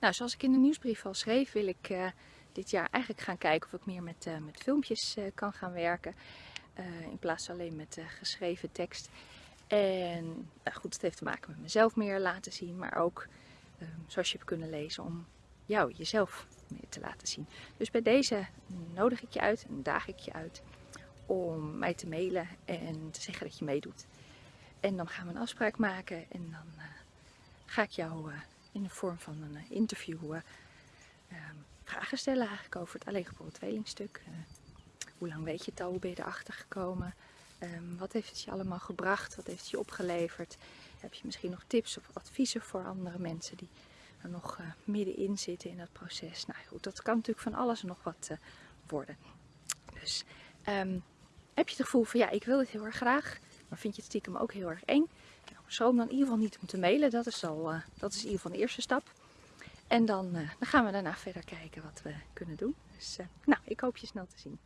Nou, zoals ik in de nieuwsbrief al schreef, wil ik uh, dit jaar eigenlijk gaan kijken of ik meer met, uh, met filmpjes uh, kan gaan werken. in plaats van alleen met geschreven tekst. En nou goed, het heeft te maken met mezelf meer laten zien, maar ook, zoals je hebt kunnen lezen, om jou, jezelf meer te laten zien. Dus bij deze nodig ik je uit en daag ik je uit om mij te mailen en te zeggen dat je meedoet. En dan gaan we een afspraak maken en dan ga ik jou in de vorm van een eh, interview uh, vragen stellen eigenlijk over het alleengeboren tweelingstuk. Uh, hoe lang weet je het al? Hoe ben je erachter gekomen? Um, wat heeft het je allemaal gebracht? Wat heeft het je opgeleverd? Heb je misschien nog tips of adviezen voor andere mensen die er nog middenin zitten in dat proces? Nou goed, dat kan natuurlijk van alles en nog wat worden. Dus um, heb je het gevoel van ja, ik wil dit heel erg graag, maar vind je het stiekem ook heel erg eng? schroom dan in ieder geval niet om te mailen. Dat is, al, uh, dat is in ieder geval de eerste stap. En dan, uh, dan gaan we daarna verder kijken wat we kunnen doen. Dus uh, nou, ik hoop je snel te zien.